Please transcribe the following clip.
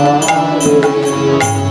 Hallelujah.